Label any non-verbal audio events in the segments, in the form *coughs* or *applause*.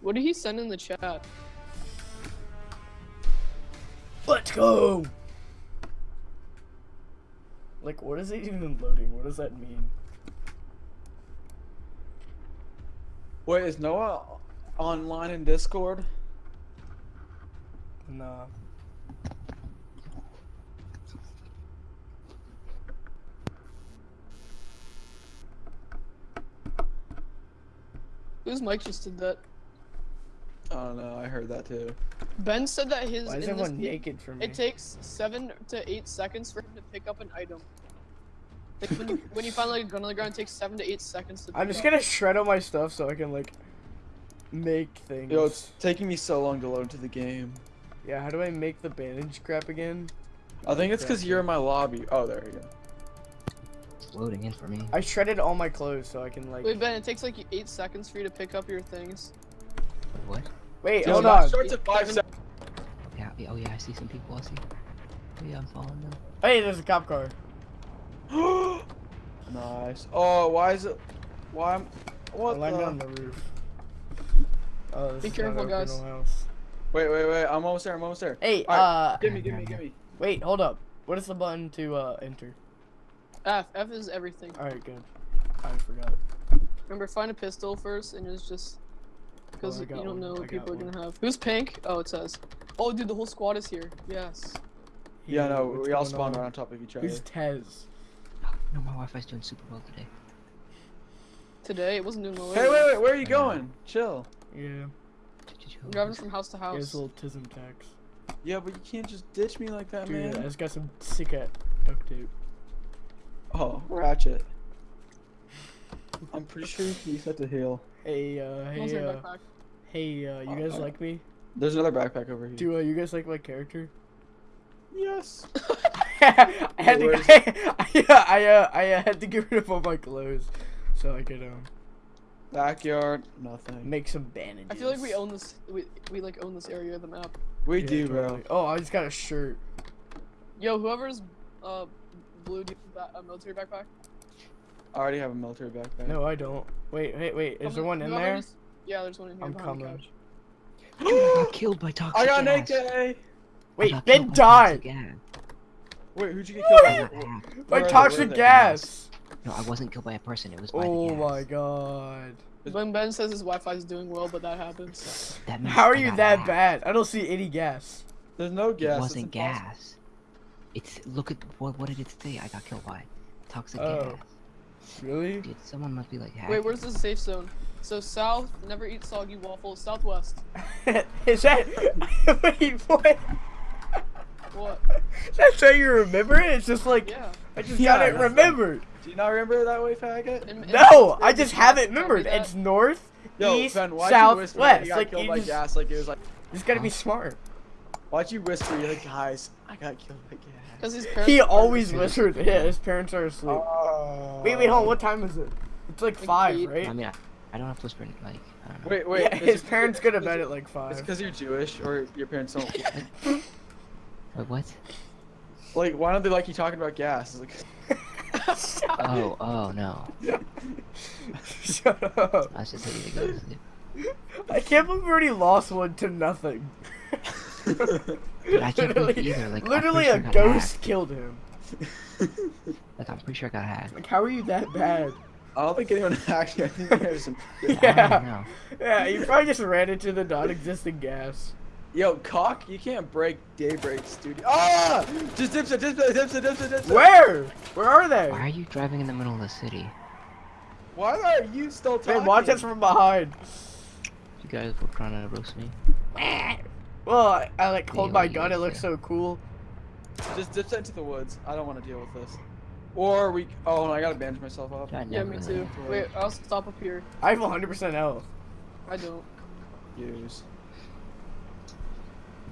What did he send in the chat? Let's go. Like, what is it even loading? What does that mean? Wait, is Noah online in Discord? Nah. Whose mic just did that? I don't know. I heard that too. Ben said that his Why is in this everyone naked for me? it takes seven to eight seconds for him to pick up an item. Like when you, when you find like a gun on the ground, it takes seven to eight seconds to. I'm just up. gonna shred all my stuff so I can like make things. Yo, it's taking me so long to load into the game. Yeah, how do I make the bandage crap again? I think it's because you're in my lobby. Oh, there you go. It's loading in for me. I shredded all my clothes so I can like. Wait, Ben, it takes like eight seconds for you to pick up your things. What? Wait, Yo, hold on. starts at five seconds. Yeah, yeah, oh yeah, I see some people. I see. Oh, yeah, I'm following them. Hey, there's a cop car. *gasps* nice. Oh, why is it? Why? am- What I landed the? on the roof. Oh, Be careful, guys. Wait, wait, wait. I'm almost there. I'm almost there. Hey, Alright, uh, Give me, give me, give me. wait, hold up. What is the button to uh enter? F. F is everything. All right, good. I forgot. Remember, find a pistol first, and it's just Oh, because Oh, you don't one. know I what people are gonna have. Who's pink? Oh, it says. Oh, dude, the whole squad is here. Yes. Yeah, Hey, no, we all going spawned on? right on top of each other. Who's Tez? No, my Wi-Fi's doing super well today. Today, it wasn't doing well. Hey, wait, wait. Where are you going? Chill. Yeah, I'm driving from house to he has house. little tism tax. Yeah, but you can't just ditch me like that, Dude, I man. just got some sick at duct tape. Oh, Ratchet. I'm pretty sure you set to heal. Hey, uh, hey, uh, hey, uh, you guys Uh, like me? There's another backpack over here. Do uh, you guys like my character? Yes. *laughs* I had to, I, *laughs* I, uh, I uh, had to get rid of all my clothes so I could um Backyard, nothing. make some bandages. I feel like we own this. We, we like own this area of the map. We Yeah, do, bro. totally. Oh, I just got a shirt. Yo, whoever's uh blue do a military backpack? I already have a military backpack. No, I don't. Wait, wait, wait. Is Come there one in there? whoever's- Yeah, there's one in here. I'm behind the coming. couch. Dude, *gasps* I got *gasps* killed by toxic I got an. AK. Wait, Ben killed died. Wait, who'd you get killed by? got hacked. By Where are they? toxic Where gas. No, I wasn't killed by a person. It was by Oh the gas. my god. When Ben says his Wi-Fi is doing well, but that happens. That How are you that hacked. bad? I don't see any gas. There's no gas. It wasn't gas. It's look at what what did it say? I got killed by toxic Oh. gas. Really? Dude, someone must be like hacking. Wait, where's the safe zone? So south, never eat soggy waffles. Southwest. *laughs* Is that? *laughs* Wait, what? What? That's how you remember it? It's just like Yeah. I just Yeah, got it that's- remembered. Do you not remember it that way, faggot? In- in- No, in- I just have it tell remembered. that. It's north, Yo, east, Ben, why'd south, you whisper west. you got Like killed you by just, gas? Like it was like, you just gotta be smart. why'd you whisper? You're like, guys, I got killed by gas. Cause his parents. He always whispered. Yeah, his parents are asleep. Oh. Wait, wait, hold. What time is it? It's like Like five, eight. right? I mean, I, I don't have to whisper. Like, I don't know. Wait, wait. yeah, his it- parents go to is bed at like five. It's five. because you're Jewish or your parents don't. *laughs* Wait, what? like, why don't they like you talking about gas? It's like, *laughs* Oh, oh no. Shut up. I was just ready to go to sleep. I can't believe we already lost one to nothing. *laughs* Dude, I can't believe either. Like, literally pretty a sure I got ghost hacked. killed him. *laughs* Like, I'm pretty sure I got hacked. Like, how are you that bad? I don't think anyone *laughs* actually. I think there's some. *laughs* Yeah. Yeah, you probably just ran into the non-existent gas. Yo, cock, you can't break Daybreak Studio. Ah! Just dips it, dips it, dips it, dips it, dips it. Where? Where are they? Why are you driving in the middle of the city? Why are you still talking? Man, watch us from behind. You guys were trying to roast me. Well, I, I like hold my gun. It looks so cool. Just dip into the woods. I don't want to deal with this. Or we. Oh, no, I gotta bandage myself up. I Yeah, me too. Wait, I'll stop up here. I have 100% health. I don't. Use.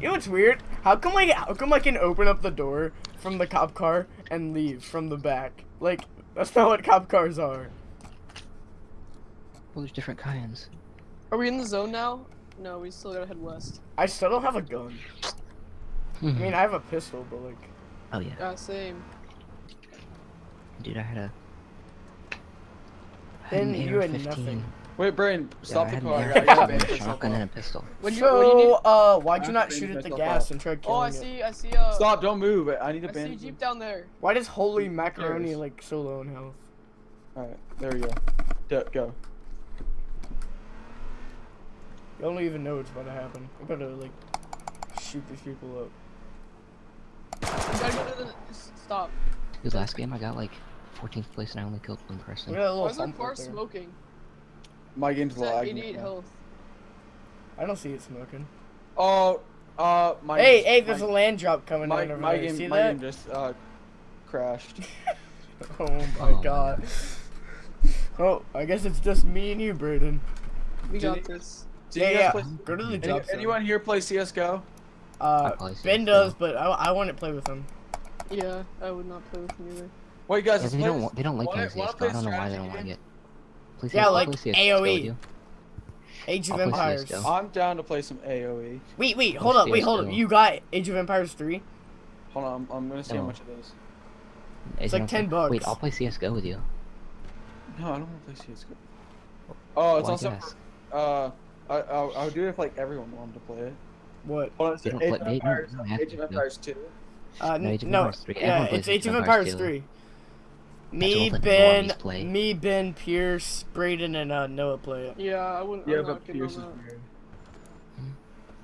You know what's weird? How come I how come I can open up the door from the cop car and leave from the back? Like that's not what cop cars are. Well, there's different kinds. Are we in the zone now? No, we still gotta head west. I still don't have a gun. I mean, I have a pistol, but like oh yeah, Yeah, same. dude, I had a. I had then an you had AR-15. nothing. Wait, Brain, stop I the car. I an gotta, a shotgun and a pistol. When you, when you So, need... uh, why'd you not shoot at the gas up. and try to keep it? Oh, I see, I see, uh... Stop! Don't move. I need a I see a bandage. Jeep down there. Why does holy macaroni like so low in health? Alright, there we go. D- go. You don't even know what's about to happen. We better like shoot these people up. You gotta go to the... s- Stop. Dude, last game I got like 14th place and I only killed one person. We got a Why little is our bump car smoking? My game's It's at lagging. 88 right health. I don't see it smoking. Oh, uh, my. hey, hey, there's my, a land drop coming my, down over my there. game, see my that? game just uh crashed. *laughs* Oh my Oh, god. Oh, I guess it's just me and you, Braden. We Did got he- this. Do yeah, you yeah. guys play? Go to the Any, anyone here play CS:GO? Uh, I probably Ben does, but I, I wouldn't play with him. Yeah, I would not play with him either. Wait, guys, Yeah, they play don't this- they don't like playing CS:GO. I don't know why they don't like it. Please Yeah, like play CS:GO with AoE. Age of I'll Empires. CS:GO. I'm down to play some AOE. Wait, wait, hold up, wait, hold up. You got Age of Empires 3? Hold on, I'm, I'm gonna see how much it is. It's like 10 bucks. Wait. I'll play CS:GO with you. No, I don't want to play CS:GO. Oh, it's Why also guess? uh, I I'll, I'll do it if like everyone wanted to play it. What? Hold on, it's don't Age play- of Empires, they Age of do it. Empires 2. Uh, No, Age of no, Empires 3. yeah, it's Age of Empires 3. Me, all Ben, me, Ben, Pierce, Braden, and uh, Noah play it. Yeah, I wouldn't. Yeah, I'm but Pierce is weird.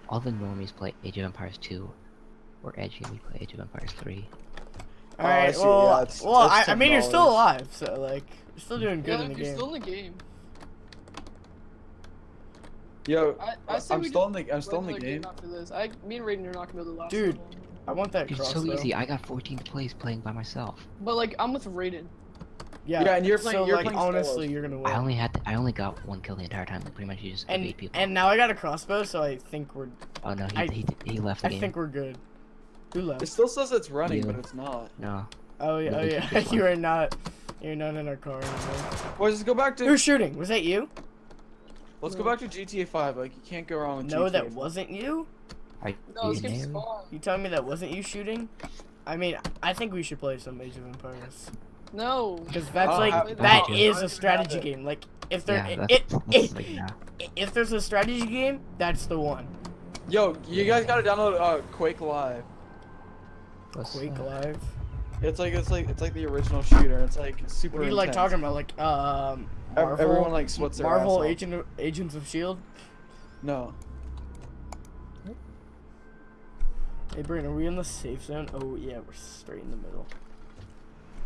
All the normies play Age of Empires 2. We're edgy, we play Age of Empires 3. Oh, Alright, see, well, yeah, it's- well I, it's I mean, you're still alive, so, like, you're still doing good Yeah, in the if you're game. still in the game. Yo, I, I I'm we still in the I'm still in the another game. After this, I, me and Raiden are not gonna be able to last. Dude. that long. I want that Dude, it's crossbow. so easy. I got 14th place playing by myself. But like, I'm with Raiden. Yeah, Yeah, and you're playing- so, you're like, playing Star Wars. honestly, you're gonna win. I only had I only got one kill the entire time. Like pretty much you just and, evade people. and now I got a crossbow, so I think we're, oh no, he I- he, he left the I game. think we're good. Who left? It still says it's running, You. but it's not. No, Oh yeah, No, oh yeah. *laughs* you are not. You're not in our car anymore. Well, just go back to Who's shooting? Was that you? Let's go back to GTA 5. Like you can't go wrong with No, GTA. that wasn't you. are No, you this game's there? You telling me that wasn't you shooting? I mean, I think we should play some Age of Empires No. because that's Oh, like have- that no, is I a strategy game. Like if there, Yeah, it, that's, it, that's like, nah. if there's a strategy game, that's the one. Yo, you guys gotta download uh, Quake Live. What's Quake that? Live. It's like it's like it's like the original shooter. It's like super. What are you like talking about? Like um, Ev- Marvel, Everyone like splits their Marvel ass. Agent of, Agents of Shield. No. Hey, Brandon, are we in the safe zone? Oh yeah, we're straight in the middle.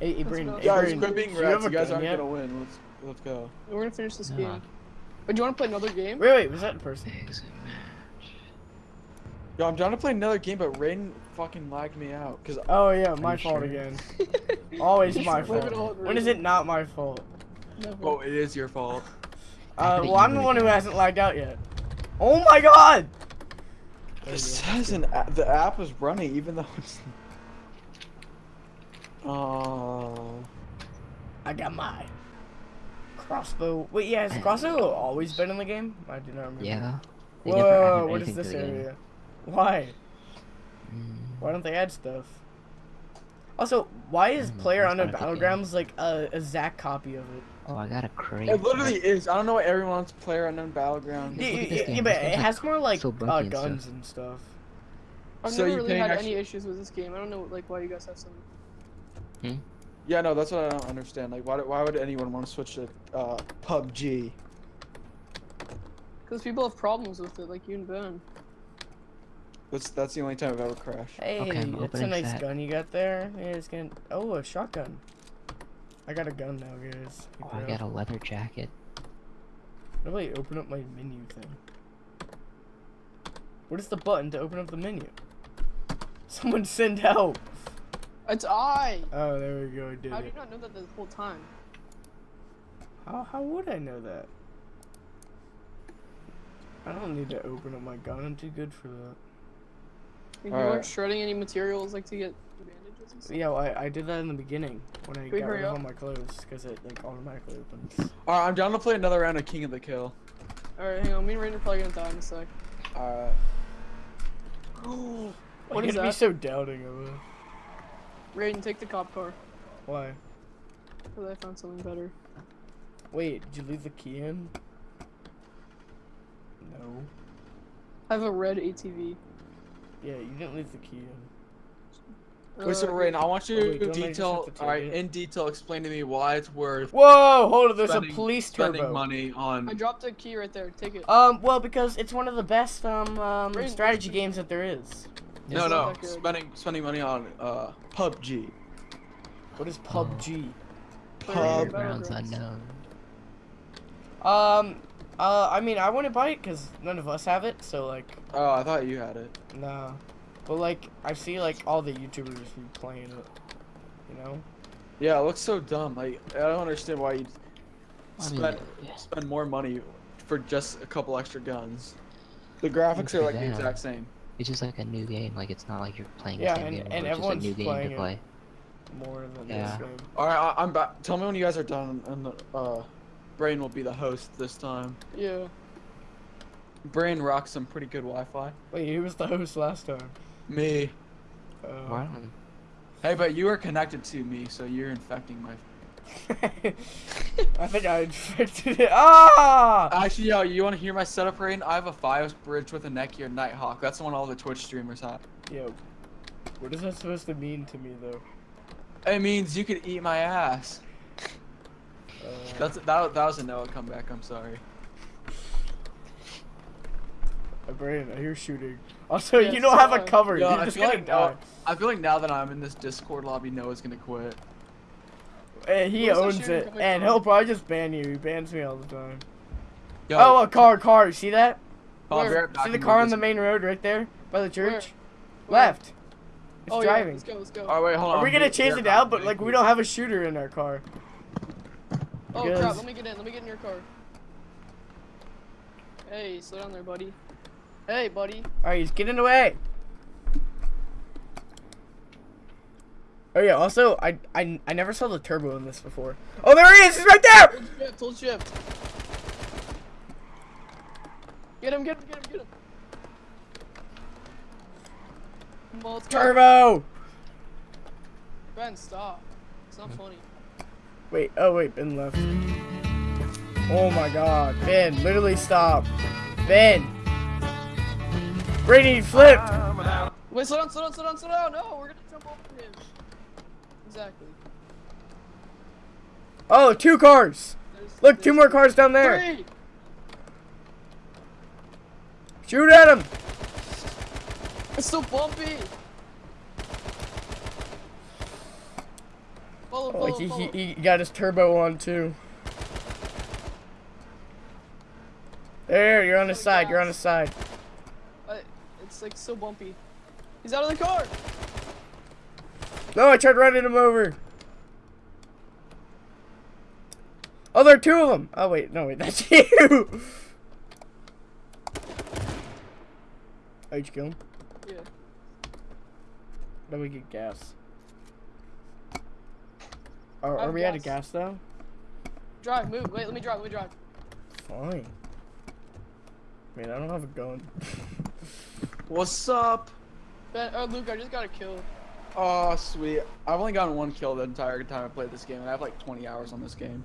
Hey, hey Let's Brandon. go. Hey, Guys, Brandon, quit being do you rats. a You guys gun aren't yet? gonna win. Let's let's go. We're gonna finish this Nah. game. But do you want to play another game? Wait, wait, was that in person? Exit match. Yo, I'm trying to play another game, but Raiden fucking lagged me out. Cause Oh yeah, my *laughs* you fault sure? again. Always my Blame it all fault. When is it not my fault? Never. oh, it is your fault. *laughs* Uh, well, I'm the one who hasn't lagged out yet. Oh my god! There It you says an a- the app is running, even though it's. *laughs* Oh. I got my crossbow. Wait, yeah, has crossbow *coughs* always been in the game? I do not remember. Yeah. They never added Whoa, what is this the game. area? Why? Mm, Why don't they add stuff? Also, why is Player it's Unknown not a good Battlegrounds like a, a Zack copy of it? Oh, I got a crate. It literally is. I don't know what everyone wants to play Unknown Battleground. Yeah, look at yeah, yeah, but it has more like so uh, bunky and stuff. guns and stuff. I've So never you really had actually- any issues with this game. I don't know like why you guys have some. Hmm? Yeah, no, that's what I don't understand. Like, why, why would anyone want to switch to uh, PUBG? Because people have problems with it, like you and Ben. That's that's the only time I've ever crashed. Hey, Okay, that's a nice that. gun you got there. Yeah, it's gonna. Oh, a shotgun. I got a gun now, guys. Oh, I got a leather jacket. How do I open up my menu thing? What is the button to open up the menu? Someone send help! It's I. Oh, there we go. I did How do you not know that the whole time? How, how would I know that? I don't need to open up my gun. I'm too good for that. Like, you Alright. weren't shredding any materials like to get bandages and stuff. Yeah, well, I, I did that in the beginning when I we got hurry rid of all my clothes because it like automatically opens. Alright, I'm down to play another round of King of the Kill. All right, hang on. Me and Raiden are probably gonna die in a sec. Alright. *gasps* What Why is you be so doubting of it? Raiden, take the cop car. Why? Because I found something better. Wait, did you leave the key in? No. I have a red ATV. Yeah, you didn't leave the key in. Wait, so Uh, Rain, I want you Oh, to wait, don't I just detail, alright, in detail, explain to me why it's worth Whoa, hold on, there's spending, a police turbo. spending money on. I dropped a key right there. Take it. Um, well, because it's one of the best um, um Rain, strategy what's- games that there is. No, no, spending spending money on uh PUBG. What is PUBG? Pub- Grounds Battlegrounds. unknown. Um, uh, I mean, I wouldn't buy it because none of us have it, so like, Oh, I thought you had it. nah. But like, I see like all the YouTubers be playing it. You know? Yeah, it looks so dumb. Like I don't understand why you I mean, spend yeah. spend more money for just a couple extra guns. The graphics are like the exact same. It's just like a new game. Like it's not like you're playing Yeah, the same and- game. and anymore, it's just a everyone's new game playing to it. play. More than Yeah. this game. All right, I, I'm back. Tell me when you guys are done, and the uh, Brain will be the host this time. Yeah. Brain rocks some pretty good Wi-Fi. Wait, he was the host last time? Me. Uh, Wow. Hey, but you are connected to me, so you're infecting my. *laughs* I think I infected it. Ah! Actually, yo, you want to hear my setup, Rain? I have a Fios bridge with a Netgear Nighthawk. That's the one all the Twitch streamers have. Yo, what is that supposed to mean to me though? It means you could eat my ass. Uh, That's that. That was a Noah comeback. I'm sorry. my brain, I hear shooting. Also, Yeah, you don't have a cover. Yo, You're I just feel gonna like die. now, I feel like now that I'm in this Discord lobby, Noah's gonna quit. Eh, he Where's owns it, and from? he'll probably just ban you. He bans me all the time. Yo, Oh, a car, car. See that? Where? See the car on the main road right there by the church? Where? Left. It's oh driving. yeah. Let's go. Let's go. Oh wait, hold on. Are we gonna be- chase be it out? But like we don't have a shooter in our car. oh because- crap! Let me get in. Let me get in your car. Hey, slow down there, buddy. Hey, buddy. All right, he's getting away. Oh yeah. Also, I I I never saw the turbo in this before. Oh, there he is. He's right there. Hold shift. Hold shift. Get him. Get him. Get him. Get him. Go. Turbo. Ben, stop. It's not funny. Wait. Oh wait. Ben left. Oh my God. Ben, literally stop. Ben. Brady flipped. Wait, slow down, slow down, slow down, slow down. No, we're gonna jump over him. Exactly. Oh, two cars. There's, Look, two more cars down there. Three. Shoot at him. It's so bumpy. Follow, Oh, he, follow. he, he got his turbo on too. There, you're on his Oh, side. You're on his side. It's like so bumpy. He's out of the car. No, I tried running him over. Oh, there are two of them. Oh wait, no wait, *laughs* that's you. Oh, did you kill him? Yeah. Then we get gas. Are, are we out of gas. gas though? Drive, move. Wait, let me drive. Let me drive. Fine. I mean, I don't have a gun. *laughs* What's up? Ben, uh, Luke, I just got a kill. Oh, sweet. I've only gotten one kill the entire time I played this game, and I have like 20 hours on this game.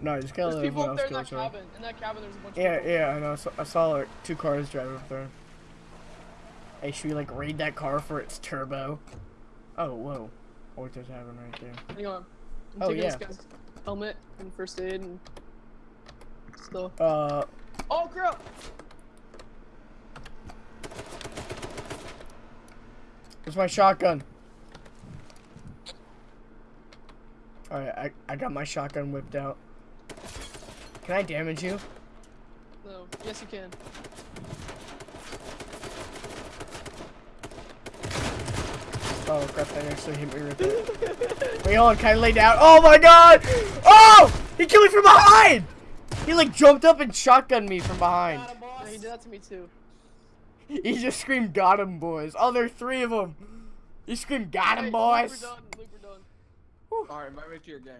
no, I just gotta There's people up there in that kill each cabin. In that cabin, there's a bunch Yeah, of people. yeah, I know. I saw, I saw like two cars driving up there. Hey, should we like raid that car for its turbo? Oh, whoa. What just happened right there? Hang on. I'm Oh, taking yeah. this guy's helmet and first aid and stuff. Uh, Oh crap! Where's my shotgun? Alright, I, I got my shotgun whipped out. Can I damage you? No. Yes, you can. Oh crap, that actually hit me right there. *laughs* Wait, hold on, can I lay down? Oh my god! Oh! He killed me from behind! He like jumped up and shotgunned me from behind. Yeah, he did that to me too. *laughs* He just screamed, got him, boys. Oh, there are three of them. He screamed, got him, boys. Luke, done. Luke, done. Alright, invite me to your game.